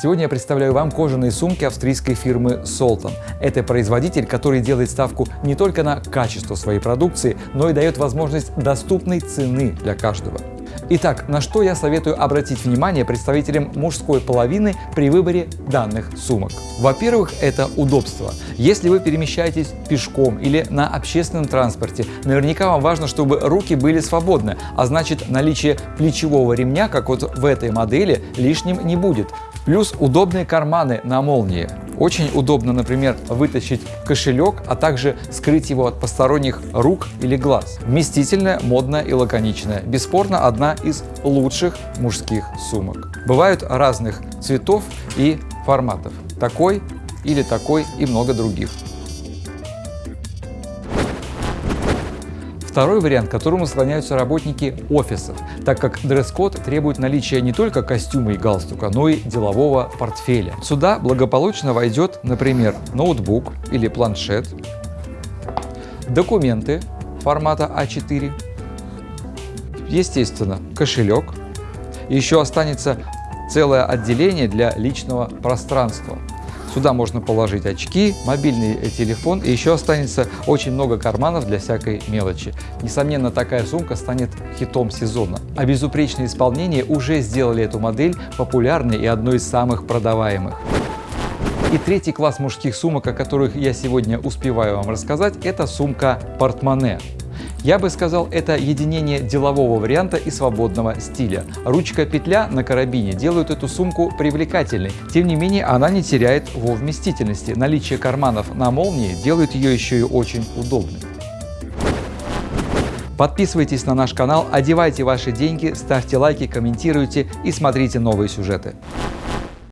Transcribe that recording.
Сегодня я представляю вам кожаные сумки австрийской фирмы Solton. Это производитель, который делает ставку не только на качество своей продукции, но и дает возможность доступной цены для каждого. Итак, на что я советую обратить внимание представителям мужской половины при выборе данных сумок? Во-первых, это удобство. Если вы перемещаетесь пешком или на общественном транспорте, наверняка вам важно, чтобы руки были свободны, а значит наличие плечевого ремня, как вот в этой модели, лишним не будет. Плюс удобные карманы на молнии. Очень удобно, например, вытащить кошелек, а также скрыть его от посторонних рук или глаз. Вместительная, модная и лаконичная. Бесспорно, одна из лучших мужских сумок. Бывают разных цветов и форматов. Такой или такой и много других. Второй вариант, к которому склоняются работники офисов, так как дресс-код требует наличия не только костюма и галстука, но и делового портфеля. Сюда благополучно войдет, например, ноутбук или планшет, документы формата А4, естественно, кошелек, еще останется целое отделение для личного пространства. Сюда можно положить очки, мобильный телефон и еще останется очень много карманов для всякой мелочи. Несомненно, такая сумка станет хитом сезона. А безупречное исполнение уже сделали эту модель популярной и одной из самых продаваемых. И третий класс мужских сумок, о которых я сегодня успеваю вам рассказать, это сумка портмоне. Я бы сказал, это единение делового варианта и свободного стиля. Ручка-петля на карабине делают эту сумку привлекательной. Тем не менее, она не теряет во вместительности. Наличие карманов на молнии делает ее еще и очень удобной. Подписывайтесь на наш канал, одевайте ваши деньги, ставьте лайки, комментируйте и смотрите новые сюжеты.